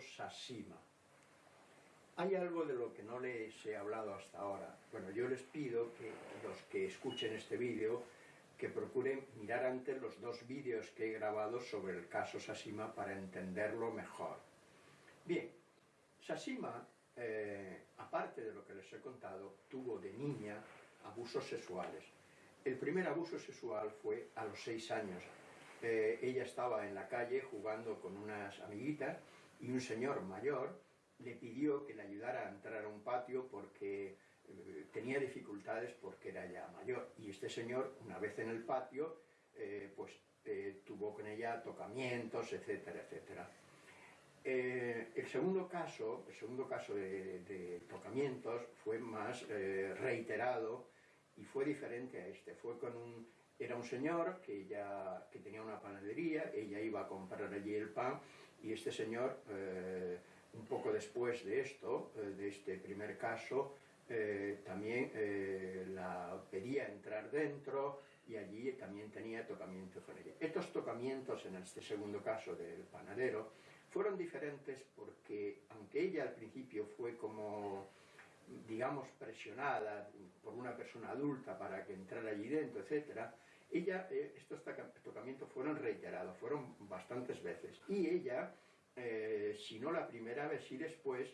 Sasima. Hay algo de lo que no les he hablado hasta ahora. Bueno, yo les pido que los que escuchen este vídeo que procuren mirar antes los dos vídeos que he grabado sobre el caso Sasima para entenderlo mejor. Bien, Sasima, eh, aparte de lo que les he contado, tuvo de niña abusos sexuales el primer abuso sexual fue a los seis años. Eh, ella estaba en la calle jugando con unas amiguitas y un señor mayor le pidió que le ayudara a entrar a un patio porque eh, tenía dificultades porque era ya mayor. Y este señor, una vez en el patio, eh, pues tuvo con ella tocamientos, etcétera, etcétera. el segundo caso, el segundo caso de, de tocamientos fue más reiterado y fue diferente a este, fue con un, era un señor que, ya, que tenía una panadería, ella iba a comprar allí el pan y este señor, eh, un poco después de esto, eh, de este primer caso, eh, también la pedía entrar dentro y allí también tenía tocamientos con ella. Estos tocamientos en este segundo caso del panadero fueron diferentes porque aunque ella al principio fue como digamos, presionada por una persona adulta para que entrara allí dentro, etcétera, ella, eh, estos tocamientos fueron reiterados, fueron bastantes veces. Y ella, eh, si no la primera vez y después,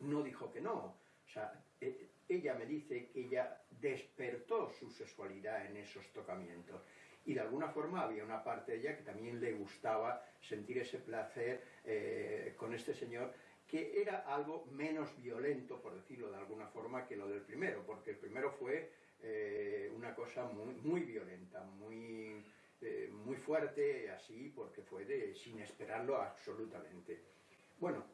no dijo que no. O sea, eh, ella me dice que ella despertó su sexualidad en esos tocamientos. Y de alguna forma había una parte de ella que también le gustaba sentir ese placer con este señor que era algo menos violento, por decirlo de alguna forma, que lo del primero, porque el primero fue eh, una cosa muy, muy violenta, muy, eh, muy fuerte, así, porque fue de, sin esperarlo absolutamente. Bueno,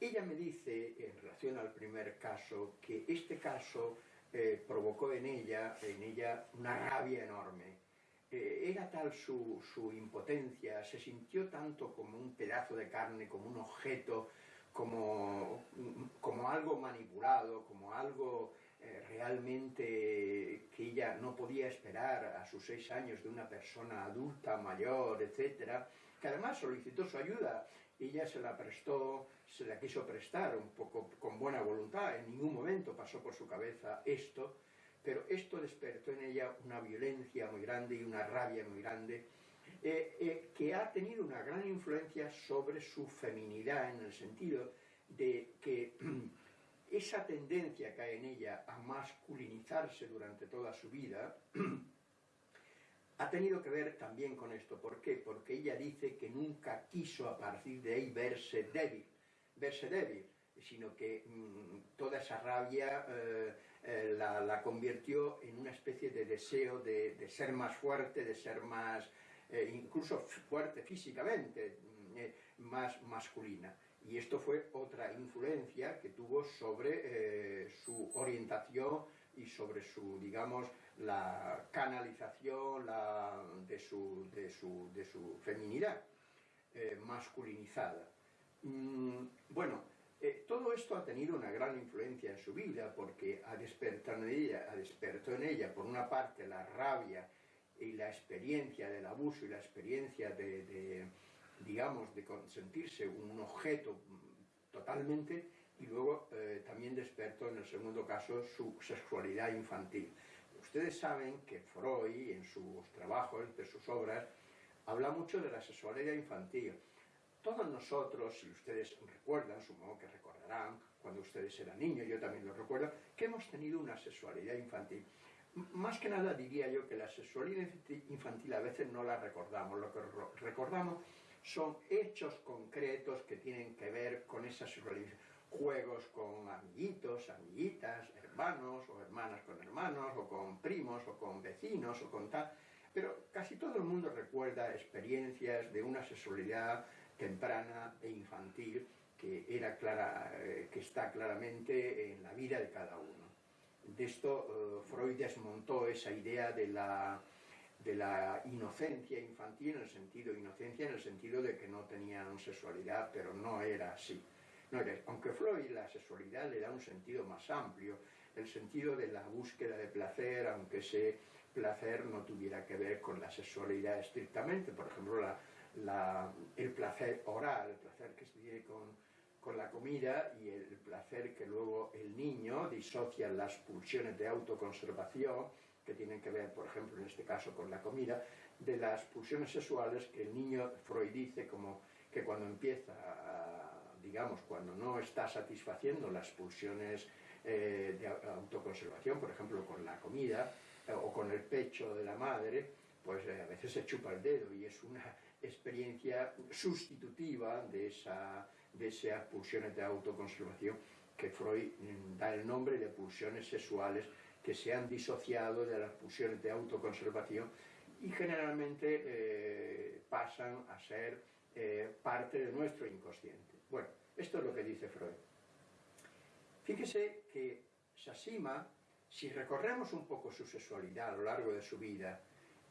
ella me dice, en relación al primer caso, que este caso eh, provocó en ella, en ella una rabia enorme. era tal su, su impotencia, se sintió tanto como un pedazo de carne, como un objeto, como, como algo manipulado, como algo eh, realmente que ella no podía esperar a sus seis años de una persona adulta, mayor, etcétera, que además solicitó su ayuda, ella se la prestó, se la quiso prestar un poco con buena voluntad, en ningún momento pasó por su cabeza esto, pero esto despertó en ella una violencia muy grande y una rabia muy grande, eh, eh, que ha tenido una gran influencia sobre su feminidad en el sentido de que esa tendencia que hay en ella a masculinizarse durante toda su vida ha tenido que ver también con esto. ¿Por qué? Porque ella dice que nunca quiso a partir de ahí verse débil, verse débil, sino que mm, toda esa rabia eh, la, convirtió en una especie de deseo de ser más fuerte, de ser más eh, incluso fuerte físicamente, mm, eh, más masculina. Y esto fue otra influencia que tuvo sobre eh, su orientación y sobre su, digamos, la canalización de, su, de, su, de, su, feminidad masculinizada. Mm, bueno, todo esto ha tenido una gran influencia en su vida porque ha despertado en ella, ha despertado en ella por una parte la rabia y la experiencia del abuso y la experiencia de, digamos, de sentirse un objeto totalmente y luego eh, también despertó en el segundo caso su sexualidad infantil. Ustedes saben que Freud en sus trabajos, de sus obras, habla mucho de la sexualidad infantil. Todos nosotros, si ustedes recuerdan, supongo que recordarán, cuando ustedes eran niños, yo también lo recuerdo, que hemos tenido una sexualidad infantil. Más que nada diría yo que la sexualidad infantil a veces no la recordamos, lo que recordamos son hechos concretos que tienen que ver con esa sexualidad, juegos con amiguitos, amiguitas, hermanos o hermanas con hermanos, o con primos, o con vecinos, o con tal, pero casi todo el mundo recuerda experiencias de una sexualidad temprana e infantil que, era clara, eh, que está claramente en la vida de cada uno. De esto eh, Freud desmontó esa idea de la, de la inocencia infantil, en el sentido inocencia, en el sentido de que no tenían sexualidad, pero no era así. No era, aunque Freud la sexualidad le da un sentido más amplio, el sentido de la búsqueda de placer, aunque se placer no tuviera que ver con la sexualidad estrictamente, por ejemplo, el placer oral, el placer que se tiene con, con la comida y el placer que luego el niño disocia las pulsiones de autoconservación, que tienen que ver, por ejemplo, en este caso con la comida, de las pulsiones sexuales que el niño Freud dice como que cuando empieza, digamos, cuando no está satisfaciendo las pulsiones eh, de autoconservación, por ejemplo, con la comida eh, o con el pecho de la madre, pues eh, a veces se chupa el dedo y es una experiencia sustitutiva de, esa, de esas pulsiones de autoconservación que Freud mm, da el nombre de pulsiones sexuales que se han disociado de las pulsiones de autoconservación y generalmente pasan a ser parte de nuestro inconsciente. Bueno, esto es lo que dice Freud. Fíjese que Sasima, si recorremos un poco su sexualidad a lo largo de su vida,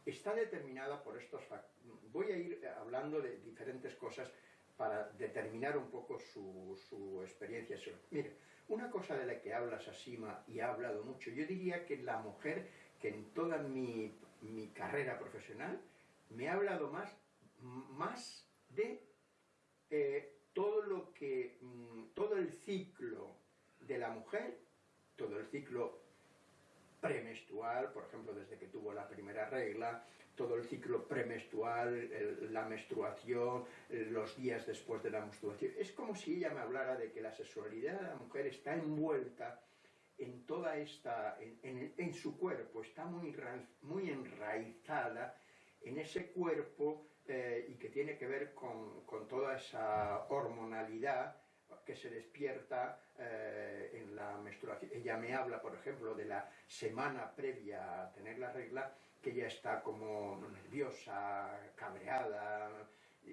está determinada por estos factores. Voy a ir hablando de diferentes cosas para determinar un poco su, experiencia Mire, una cosa de la que habla Sasima y ha hablado mucho, yo diría que la mujer que en toda mi, carrera profesional me ha hablado más, más de eh, todo lo que, mm, todo el ciclo de la mujer, todo el ciclo premenstrual, por ejemplo, desde que tuvo la primera regla, todo el ciclo premenstrual, la menstruación, los días después de la menstruación. Es como si ella me hablara de que la sexualidad de la mujer está envuelta en toda esta, en, su cuerpo, está muy, muy enraizada en ese cuerpo eh, y que tiene que ver con, con toda esa hormonalidad que se despierta eh, en la menstruación. Ella me habla, por ejemplo, de la semana previa a tener la regla, que ella está como nerviosa, cabreada,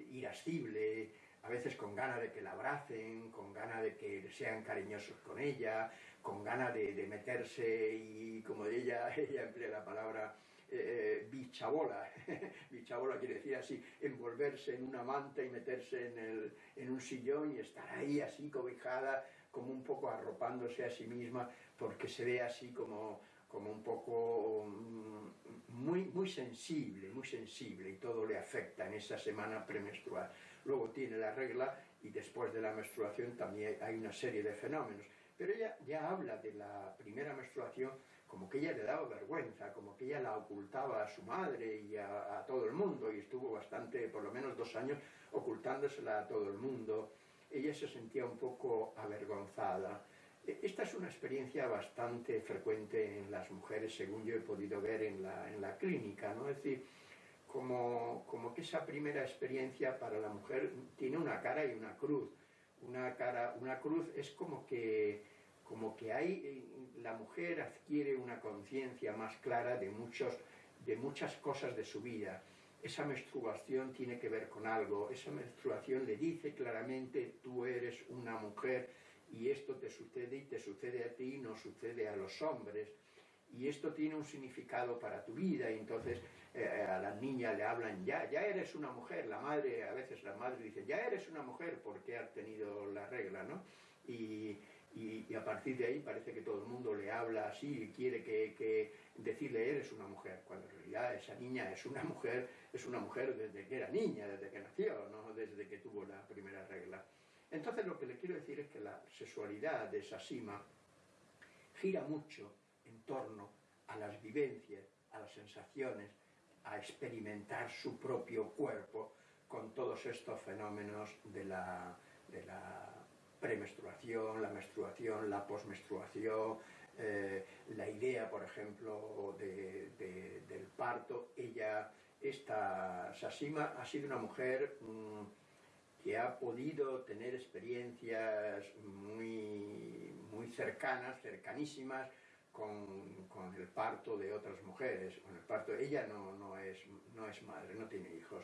irascible, a veces con ganas de que la abracen, con ganas de que sean cariñosos con ella, con ganas de, meterse y como ella, ella emplea la palabra eh, bichabola. bichabola quiere decir así, envolverse en una manta y meterse en, el, en un sillón y estar ahí así cobijada, como un poco arropándose a sí misma, porque se ve así como, como un poco mm, muy, muy sensible, muy sensible, y todo le afecta en esa semana premenstrual. Luego tiene la regla y después de la menstruación también hay una serie de fenómenos. Pero ella ya habla de la primera menstruación como que ella le daba vergüenza, como que ella la ocultaba a su madre y a, todo el mundo, y estuvo bastante, por lo menos dos años, ocultándosela a todo el mundo. Ella se sentía un poco avergonzada. Esta es una experiencia bastante frecuente en las mujeres, según yo he podido ver en la, clínica, ¿no? Es decir, como, como que esa primera experiencia para la mujer tiene una cara y una cruz. Una, cara, una cruz es como que como que hay, la mujer adquiere una conciencia más clara de, muchos, de muchas cosas de su vida. Esa menstruación tiene que ver con algo, esa menstruación le dice claramente tú eres una mujer y esto te sucede y te sucede a ti, no sucede a los hombres. Y esto tiene un significado para tu vida y entonces eh, a la niña le hablan ya, ya eres una mujer, la madre, a veces la madre dice ya eres una mujer porque has tenido la regla, ¿no? Y, y, a partir de ahí parece que todo el mundo le habla así y quiere que, decirle eres una mujer, cuando en realidad esa niña es una mujer, es una mujer desde que era niña, desde que nació, no desde que tuvo la primera regla. Entonces lo que le quiero decir es que la sexualidad de esa sima gira mucho en torno a las vivencias, a las sensaciones, a experimentar su propio cuerpo con todos estos fenómenos de la, premenstruación, la menstruación, la posmenstruación, eh, la idea, por ejemplo, del parto. Ella, esta Sasima, ha sido una mujer mm, que ha podido tener experiencias muy, muy cercanas, cercanísimas, con, el parto de otras mujeres. Con el parto, ella no, no, es, no es madre, no tiene hijos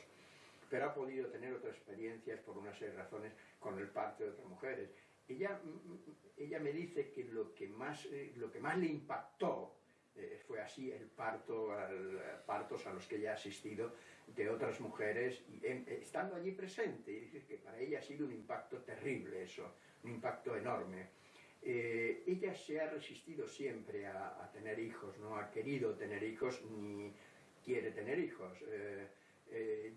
pero ha podido tener otras experiencias por una serie de razones con el parto de otras mujeres. Ella, mm, mm, ella me dice que lo que más, eh, lo que más le impactó eh, fue así el parto, al, partos a los que ella ha asistido de otras mujeres, y, estando allí presente, y dice que para ella ha sido un impacto terrible eso, un impacto enorme. Eh, ella se ha resistido siempre a, tener hijos, no ha querido tener hijos ni quiere tener hijos. Eh, eh,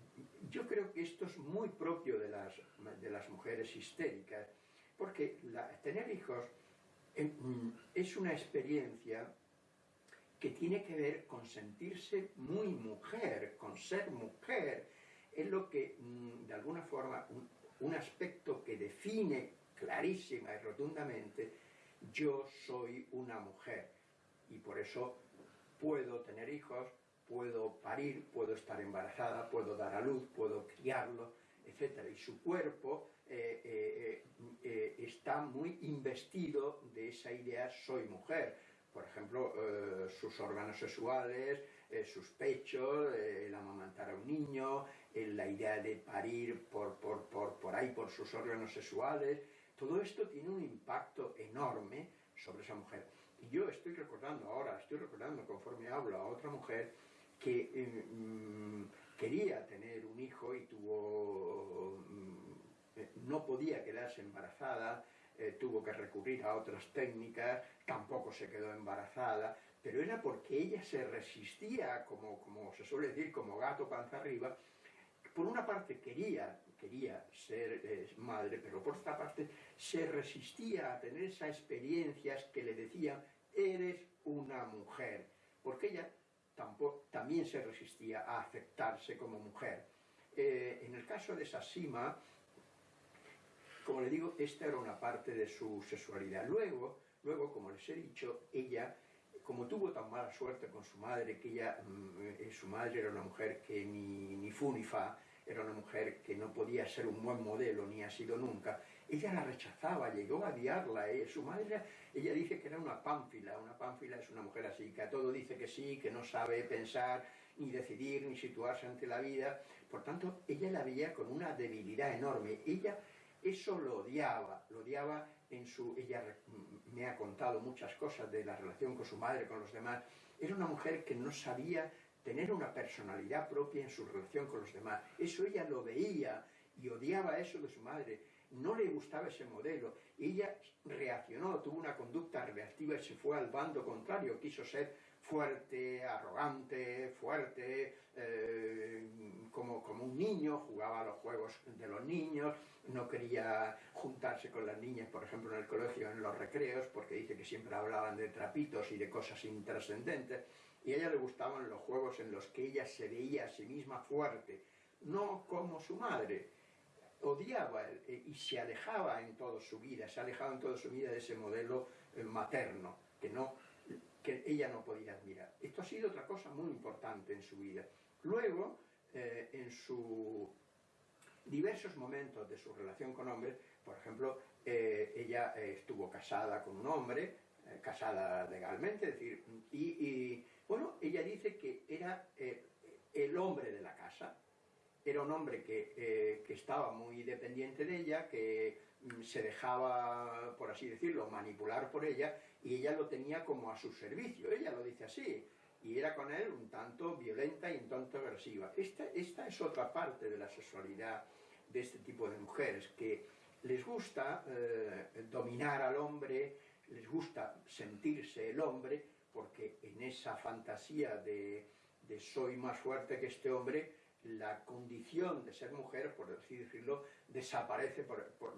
yo creo que esto es muy propio de las, de las mujeres histéricas, porque tener hijos mm, es una experiencia que tiene que ver con sentirse muy mujer, con ser mujer. Es lo que, mm, de alguna forma, un aspecto que define clarísima y rotundamente, yo soy una mujer y por eso puedo tener hijos, puedo parir, puedo estar embarazada, puedo dar a luz, puedo criarlo, etc. Y su cuerpo eh, eh, eh, está muy investido de esa idea soy mujer. Por ejemplo, sus órganos sexuales, sus pechos, el amamantar a un niño, la idea de parir por, por, por, por ahí por sus órganos sexuales, todo esto tiene un impacto enorme sobre esa mujer. Y yo estoy recordando ahora, estoy recordando conforme hablo a otra mujer que eh, mm, quería tener un hijo y tuvo, mm, eh, no podía quedarse embarazada, eh, tuvo que recurrir a otras técnicas, tampoco se quedó embarazada, pero era porque ella se resistía, como, se suele decir, como gato panza arriba, por una parte quería quería ser eh, madre, pero por otra parte se resistía a tener esas experiencias que le decían, eres una mujer, porque ella también se resistía a aceptarse como mujer. Eh, en el caso de Sasima, como le digo, esta era una parte de su sexualidad. Luego, luego como les he dicho, ella como tuvo tan mala suerte con su madre, que ella, mm, eh, su madre era una mujer que ni, ni fu ni fa, era una mujer que no podía ser un buen modelo, ni ha sido nunca. Ella la rechazaba, llegó a odiarla. ¿eh? Su madre, ella dice que era una pánfila. Una pánfila es una mujer así, que a todo dice que sí, que no sabe pensar, ni decidir, ni situarse ante la vida. Por tanto, ella la veía con una debilidad enorme. Ella eso lo odiaba, lo odiaba en su... Ella me ha contado muchas cosas de la relación con su madre, con los demás. Era una mujer que no sabía tener una personalidad propia en su relación con los demás. Eso ella lo veía y odiaba eso de su madre. No le gustaba ese modelo. Ella reaccionó, tuvo una conducta reactiva y se fue al bando contrario. Quiso ser fuerte, arrogante, fuerte, eh, como, como un niño, jugaba a los juegos de los niños, no quería juntarse con las niñas, por ejemplo, en el colegio, en los recreos, porque dice que siempre hablaban de trapitos y de cosas intrascendentes y a ella le gustaban los juegos en los que ella se veía a sí misma fuerte, no como su madre. Odiaba eh, y se alejaba en toda su vida, se alejaba en toda su vida de ese modelo eh, materno que, no, que ella no podía admirar. Esto ha sido otra cosa muy importante en su vida. Luego, eh, en sus diversos momentos de su relación con hombres, por ejemplo, ella estuvo casada con un hombre, casada legalmente, es decir, y bueno, ella dice que era eh, el hombre de la casa, era un hombre eh, que, estaba muy dependiente de ella, que mm, se dejaba, por así decirlo, manipular por ella, y ella lo tenía como a su servicio, ella lo dice así, y era con él un tanto violenta y un tanto agresiva. Esta, esta es otra parte de la sexualidad de este tipo de mujeres, que les gusta eh, dominar al hombre, les gusta sentirse el hombre, porque en esa fantasía de, soy más fuerte que este hombre, la condición de ser mujer, por decirlo, desaparece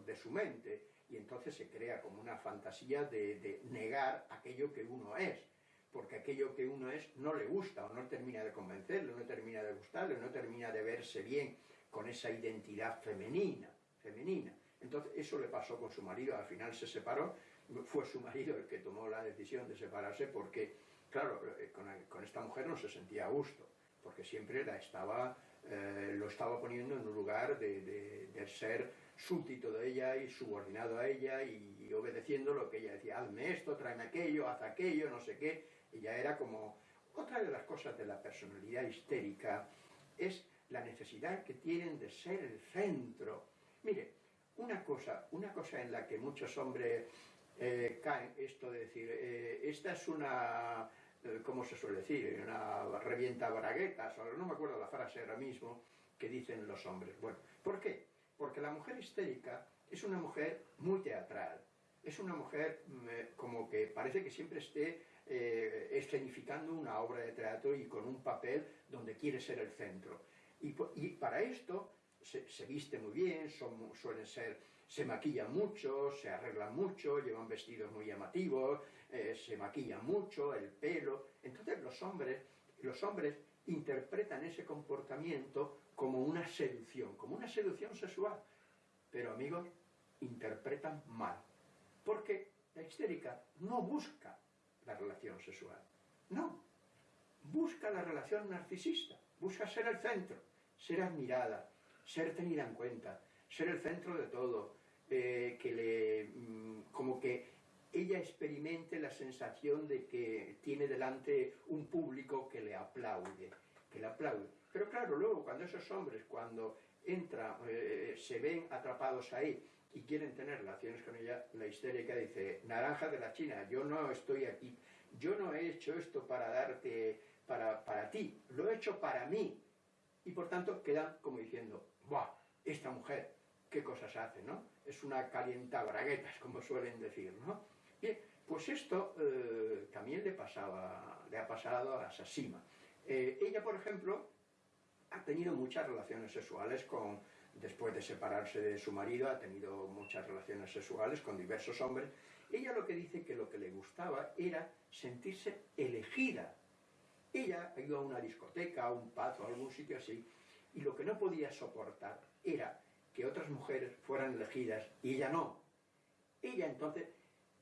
de su mente y entonces se crea como una fantasía de, negar aquello que uno es, porque aquello que uno es no le gusta o no termina de convencerlo, no termina de gustarle, no termina de verse bien con esa identidad femenina, femenina. Entonces eso le pasó con su marido, al final se separó fue su marido el que tomó la decisión de separarse porque, claro, eh, con, esta mujer no se sentía a gusto, porque siempre la estaba, eh, lo estaba poniendo en un lugar de, ser súbdito de ella y subordinado a ella y, obedeciendo lo que ella decía, hazme esto, tráeme aquello, haz aquello, no sé qué. Ella era como... Otra de las cosas de la personalidad histérica es la necesidad que tienen de ser el centro. Mire, una cosa, una cosa en la que muchos hombres eh, caen esto de decir, eh, esta es una, eh, ¿cómo se suele decir? Una revienta braguetas, o no me acuerdo la frase ahora mismo, que dicen los hombres. Bueno, ¿por qué? Porque la mujer histérica es una mujer muy teatral, es una mujer mm, como que parece que siempre esté eh, escenificando una obra de teatro y con un papel donde quiere ser el centro. Y, para esto se, viste muy bien, son, suelen ser, se maquillan mucho, se arreglan mucho, llevan vestidos muy llamativos, eh, se maquillan mucho, el pelo. Entonces los hombres, los hombres interpretan ese comportamiento como una seducción, como una seducción sexual. Pero amigos, interpretan mal. Porque la histérica no busca la relación sexual. No. Busca la relación narcisista. Busca ser el centro, ser admirada, ser tenida en cuenta, ser el centro de todo, eh, que le, mm, como que ella experimente la sensación de que tiene delante un público que le aplaude, que le aplaude. Pero claro, luego cuando esos hombres, cuando entran, eh, se ven atrapados ahí y quieren tener relaciones con ella, la histérica dice, naranja de la China, yo no estoy aquí, yo no he hecho esto para darte, para, para ti, lo he hecho para mí. Y por tanto quedan como diciendo, ¡buah! Esta mujer, qué cosas hace, ¿no? Es una calienta braguetas, como suelen decir, ¿no? Bien, pues esto eh, también le, pasaba, le ha pasado a Sasima. Eh, ella, por ejemplo, ha tenido muchas relaciones sexuales con, después de separarse de su marido, ha tenido muchas relaciones sexuales con diversos hombres. Ella lo que dice que lo que le gustaba era sentirse elegida. Ella iba a una discoteca, a un pub o a algún sitio así, y lo que no podía soportar era que otras mujeres fueran elegidas y ella no. Ella entonces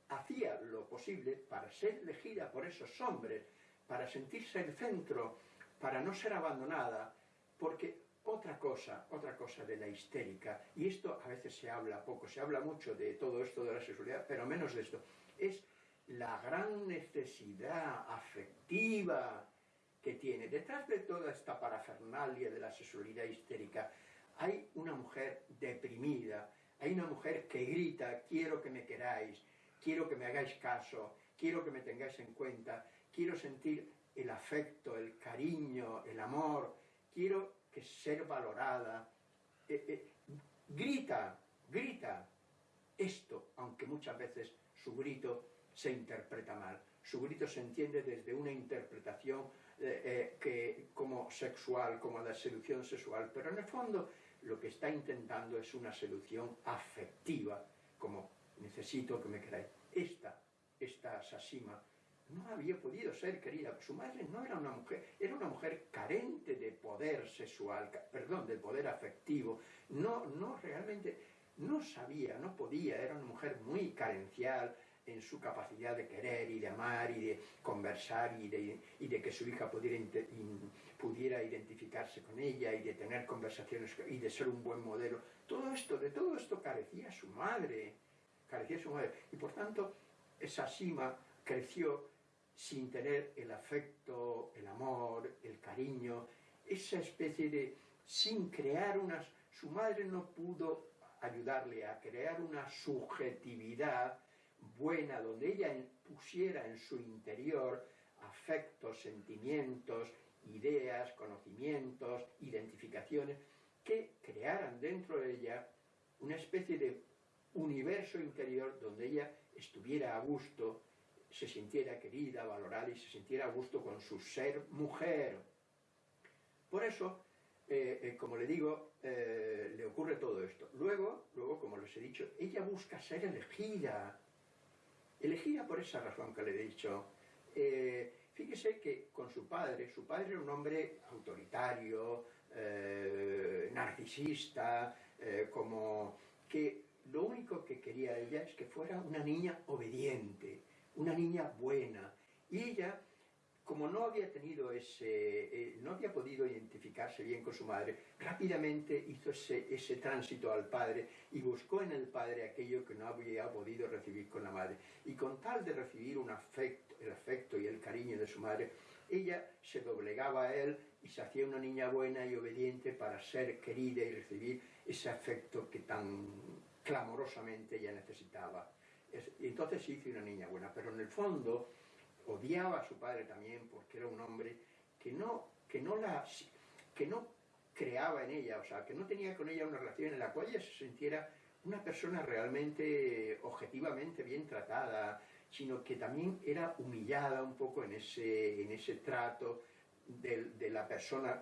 hacía lo posible para ser elegida por esos hombres, para sentirse el centro, para no ser abandonada, porque otra cosa, otra cosa de la histérica, y esto a veces se habla poco, se habla mucho de todo esto de la sexualidad, pero menos de esto, es la gran necesidad afectiva que tiene. Detrás de toda esta parafernalia de la sexualidad histérica, hay una mujer deprimida, hay una mujer que grita, quiero que me queráis, quiero que me hagáis caso, quiero que me tengáis en cuenta, quiero sentir el afecto, el cariño, el amor, quiero que ser valorada. Eh, eh, grita, grita esto, aunque muchas veces su grito se interpreta mal. Su grito se entiende desde una interpretación eh, que, como sexual, como la seducción sexual, pero en el fondo lo que está intentando es una seducción afectiva, como necesito que me queráis. Esta, esta Sasima, no había podido ser querida. Su madre no era una mujer, era una mujer carente de poder sexual, perdón, de poder afectivo. No, no realmente, no sabía, no podía, era una mujer muy carencial en su capacidad de querer y de amar y de conversar y de, y de que su hija pudiera, pudiera identificarse con ella y de tener conversaciones y de ser un buen modelo. Todo esto, de todo esto carecía su madre, carecía su madre. Y por tanto, esa Sima creció sin tener el afecto, el amor, el cariño, esa especie de, sin crear unas, su madre no pudo ayudarle a crear una subjetividad buena, donde ella pusiera en su interior afectos, sentimientos, ideas, conocimientos, identificaciones, que crearan dentro de ella una especie de universo interior donde ella estuviera a gusto, se sintiera querida, valorada y se sintiera a gusto con su ser mujer. Por eso, eh, eh, como le digo, eh, le ocurre todo esto. Luego, luego, como les he dicho, ella busca ser elegida. Elegida por esa razón que le he dicho. fíjese que con su padre, su padre era un hombre autoritario, narcisista, como que lo único que quería ella es que fuera una niña obediente, una niña buena. Y ella, como no había tenido ese, eh, no había podido identificarse bien con su madre, rápidamente hizo ese, ese tránsito al padre y buscó en el padre aquello que no había podido recibir con la madre. Y con tal de recibir un afecto, el afecto y el cariño de su madre, ella se doblegaba a él y se hacía una niña buena y obediente para ser querida y recibir ese afecto que tan clamorosamente ella necesitaba entonces sí hizo una niña buena, pero en el fondo odiaba a su padre también porque era un hombre que no, que no, la, que no creaba en ella, o sea, que no tenía con ella una relación en la cual ella se sintiera una persona realmente, objetivamente bien tratada, sino que también era humillada un poco en ese, en ese trato de, la persona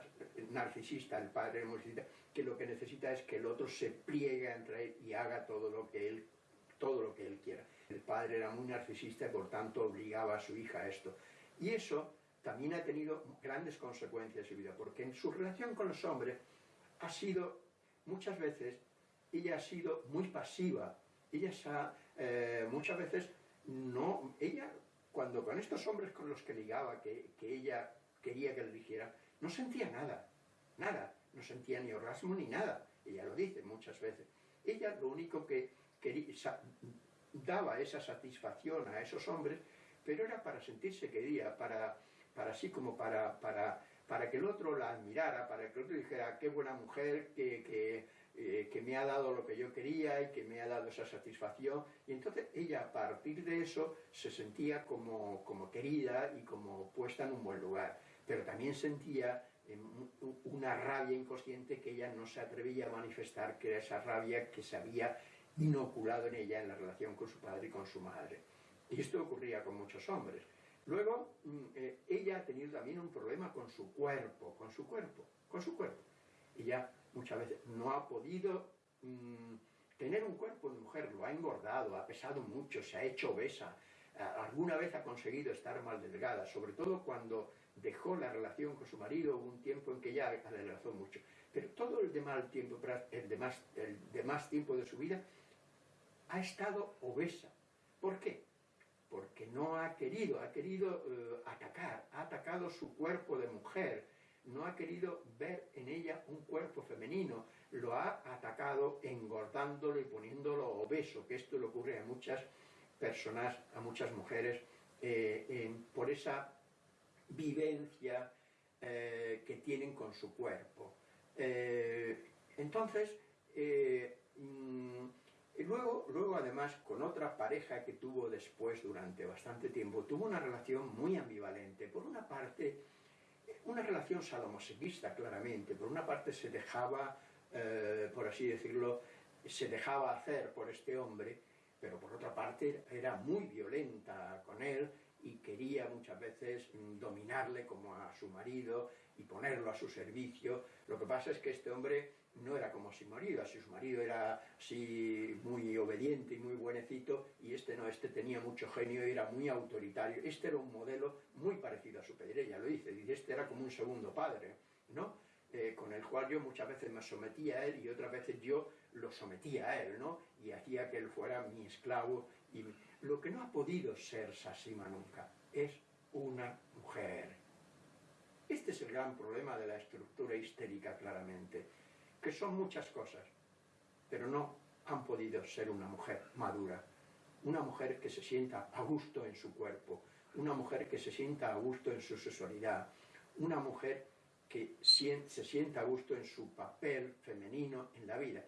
narcisista, el padre narcisista, que lo que necesita es que el otro se pliegue entre él y haga todo lo que él, todo lo que él quiera. El padre era muy narcisista y por tanto obligaba a su hija a esto. Y eso también ha tenido grandes consecuencias en su vida, porque en su relación con los hombres ha sido, muchas veces, ella ha sido muy pasiva, ella ha, eh, muchas veces no, ella, cuando con estos hombres con los que ligaba, que, ella quería que le dijera, no sentía nada, nada, no sentía ni orgasmo ni nada, ella lo dice muchas veces. Ella lo único que daba esa satisfacción a esos hombres, pero era para sentirse querida, para, para así como para, para, para que el otro la admirara, para que el otro dijera, qué buena mujer, que eh, que me ha dado lo que yo quería y que me ha dado esa satisfacción. Y entonces ella a partir de eso se sentía como, como querida y como puesta en un buen lugar. Pero también sentía eh, una rabia inconsciente que ella no se atrevía a manifestar, que era esa rabia que se había inoculado en ella en la relación con su padre y con su madre. Y esto ocurría con muchos hombres. Luego, mm, eh, ella ha tenido también un problema con su cuerpo, con su cuerpo, con su cuerpo. Ella muchas veces no ha podido mm, tener un cuerpo de mujer, lo ha engordado, ha pesado mucho, se ha hecho obesa, alguna vez ha conseguido estar mal delgada, sobre todo cuando dejó la relación con su marido, un tiempo en que ya adelgazó mucho. Pero todo el demás tiempo, el demás, el demás tiempo de su vida ha estado obesa. ¿Por qué? Porque no ha querido, ha querido eh, atacar, ha atacado su cuerpo de mujer, no ha querido ver en ella un cuerpo femenino, lo ha atacado engordándolo y poniéndolo obeso, que esto le ocurre a muchas personas, a muchas mujeres, eh, por esa vivencia eh, que tienen con su cuerpo. Entonces, mm, luego, luego además con otra pareja que tuvo después durante bastante tiempo, tuvo una relación muy ambivalente. Por una parte, una relación sadomasoquista, claramente. Por una parte se dejaba, eh, por así decirlo, se dejaba hacer por este hombre, pero por otra parte era muy violenta con él y quería muchas veces mm, dominarle como a su marido y ponerlo a su servicio. Lo que pasa es que este hombre no era como su marido, su marido era así muy obediente y muy buenecito, y este no, este tenía mucho genio y era muy autoritario. Este era un modelo muy parecido a su padre, ella lo dice, este era como un segundo padre, ¿no? Eh, con el cual yo muchas veces me sometía a él y otras veces yo lo sometía a él, ¿no? Y hacía que él fuera mi esclavo. Y lo que no ha podido ser Sasima nunca es una mujer. Este es el gran problema de la estructura histérica, claramente que son muchas cosas, pero no han podido ser una mujer madura, una mujer que se sienta a gusto en su cuerpo, una mujer que se sienta a gusto en su sexualidad, una mujer que se sienta a gusto en su papel femenino en la vida,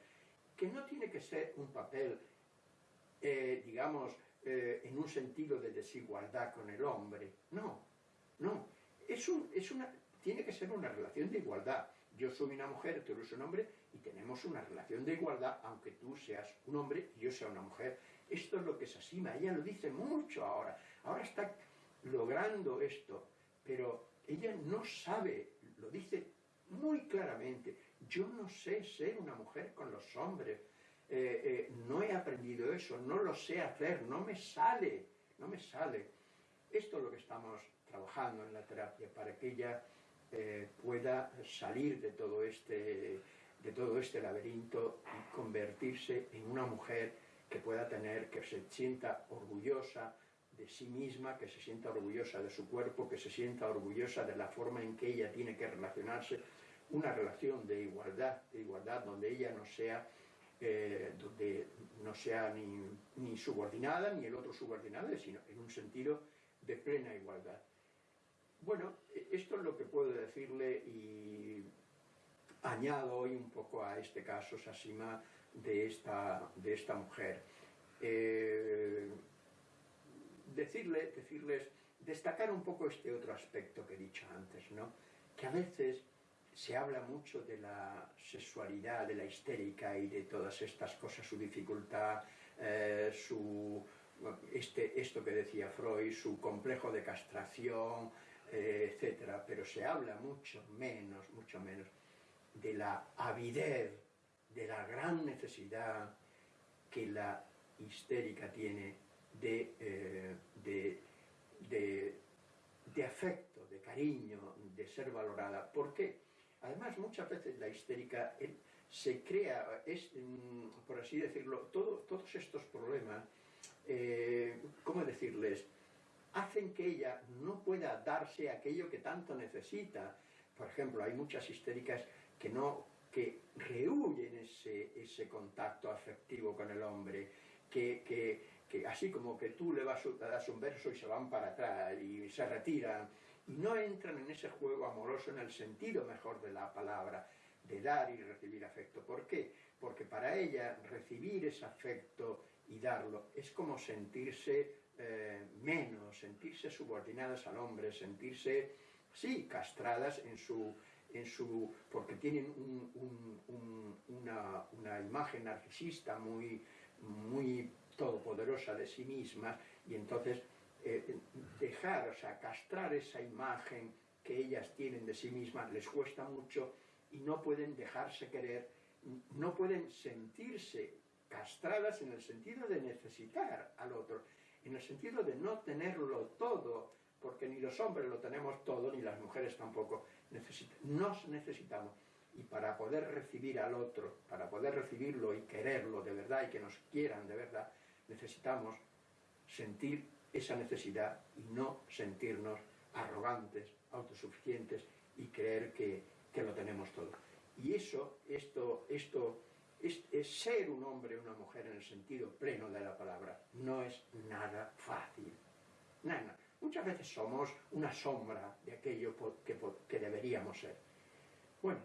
que no tiene que ser un papel, eh, digamos, eh, en un sentido de desigualdad con el hombre, no, no, es, una, tiene que ser una relación de igualdad, yo soy una mujer, tú eres un hombre, y tenemos una relación de igualdad, aunque tú seas un hombre y yo sea una mujer. Esto es lo que es Asima, ella lo dice mucho ahora, ahora está logrando esto, pero ella no sabe, lo dice muy claramente, yo no sé ser una mujer con los hombres, eh, eh, no he aprendido eso, no lo sé hacer, no me sale, no me sale. Esto es lo que estamos trabajando en la terapia, para que ella eh, pueda salir de todo, este, de todo este laberinto y convertirse en una mujer que pueda tener, que se sienta orgullosa de sí misma, que se sienta orgullosa de su cuerpo, que se sienta orgullosa de la forma en que ella tiene que relacionarse, una relación de igualdad, de igualdad donde ella no sea, eh, donde no sea ni, ni subordinada ni el otro subordinado, sino en un sentido de plena igualdad. Bueno, esto es lo que puedo decirle y añado hoy un poco a este caso, Sasima, de esta, de esta mujer. Eh, decirle, decirles, destacar un poco este otro aspecto que he dicho antes, ¿no? que a veces se habla mucho de la sexualidad, de la histérica y de todas estas cosas, su dificultad, eh, su, este, esto que decía Freud, su complejo de castración, etcétera, pero se habla mucho menos, mucho menos de la avidez, de la gran necesidad que la histérica tiene de, eh, de, de, afecto, de cariño, de ser valorada. ¿Por qué? Además, muchas veces la histérica se crea, es, mm, por así decirlo, todos estos problemas, eh, ¿cómo decirles?, hacen que ella no pueda darse aquello que tanto necesita. Por ejemplo, hay muchas histéricas que no que rehuyen ese, ese contacto afectivo con el hombre, que, que, así como que tú le, vas, le das un verso y se van para atrás y se retiran, y no entran en ese juego amoroso en el sentido mejor de la palabra, de dar y recibir afecto. ¿Por qué? Porque para ella recibir ese afecto y darlo es como sentirse subordinadas al hombre, sentirse, sí, castradas en su, en su porque tienen una, una, imagen narcisista muy, muy todopoderosa de sí mismas y entonces eh, dejar, o sea, castrar esa imagen que ellas tienen de sí mismas les cuesta mucho y no pueden dejarse querer, no pueden sentirse castradas en el sentido de necesitar al otro, en el sentido de no tenerlo todo, porque ni los hombres lo tenemos todo, ni las mujeres tampoco. nos necesitamos. Y para poder recibir al otro, para poder recibirlo y quererlo de verdad y que nos quieran de verdad, necesitamos sentir esa necesidad y no sentirnos arrogantes, autosuficientes y creer que, que lo tenemos todo. Y eso, esto, esto es, ser un hombre o una mujer en el sentido pleno de la palabra. No es nada fácil. Muchas veces somos una sombra de aquello que, deberíamos ser. Bueno,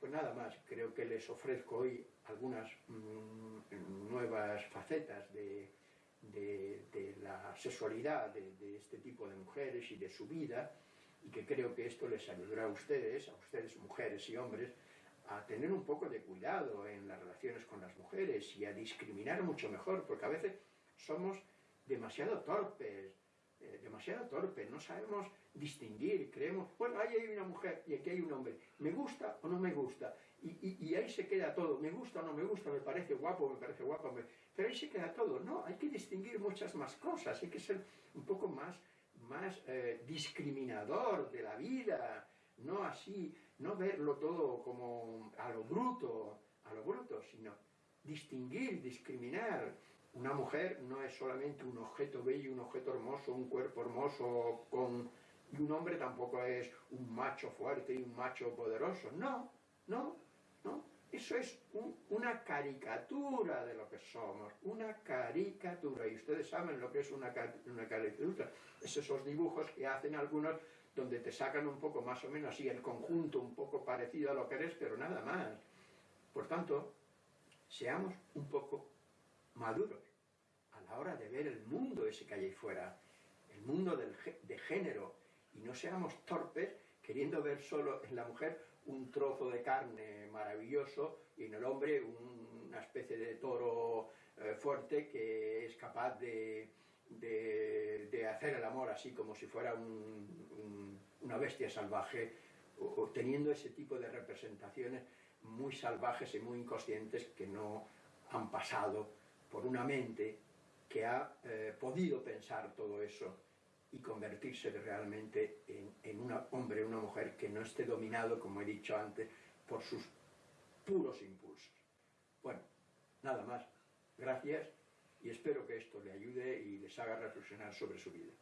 pues nada más. Creo que les ofrezco hoy algunas mm, nuevas facetas de, la sexualidad de este tipo de mujeres y de su vida y que creo que esto les ayudará a ustedes, a ustedes mujeres y hombres, a tener un poco de cuidado en las relaciones con las mujeres y a discriminar mucho mejor, porque a veces somos demasiado torpes, eh, demasiado torpes, no sabemos distinguir, creemos, bueno, ahí hay una mujer y aquí hay un hombre, me gusta o no me gusta, y, ahí se queda todo, me gusta o no me gusta, me parece guapo, me parece guapo, pero ahí se queda todo, no, hay que distinguir muchas más cosas, hay que ser un poco más, más eh, discriminador de la vida, no así, no verlo todo como a lo bruto, a lo bruto, sino distinguir, discriminar. Una mujer no es solamente un objeto bello, un objeto hermoso, un cuerpo hermoso, con... y un hombre tampoco es un macho fuerte y un macho poderoso. No, no, no. Eso es una caricatura de lo que somos, una caricatura. Y ustedes saben lo que es una, una caricatura. Es esos dibujos que hacen algunos donde te sacan un poco más o menos así el conjunto un poco parecido a lo que eres, pero nada más. Por tanto, seamos un poco maduros a la hora de ver el mundo ese que hay ahí fuera, el mundo del, de género, y no seamos torpes queriendo ver solo en la mujer un trozo de carne maravilloso y en el hombre una especie de toro eh, fuerte que es capaz de, de, hacer el amor así como si fuera una bestia salvaje, o, teniendo ese tipo de representaciones muy salvajes y muy inconscientes que no han pasado por una mente que ha eh, podido pensar todo eso y convertirse realmente en, en un hombre una mujer que no esté dominado, como he dicho antes, por sus puros impulsos. Bueno, nada más. Gracias y espero que esto le ayude y les haga reflexionar sobre su vida.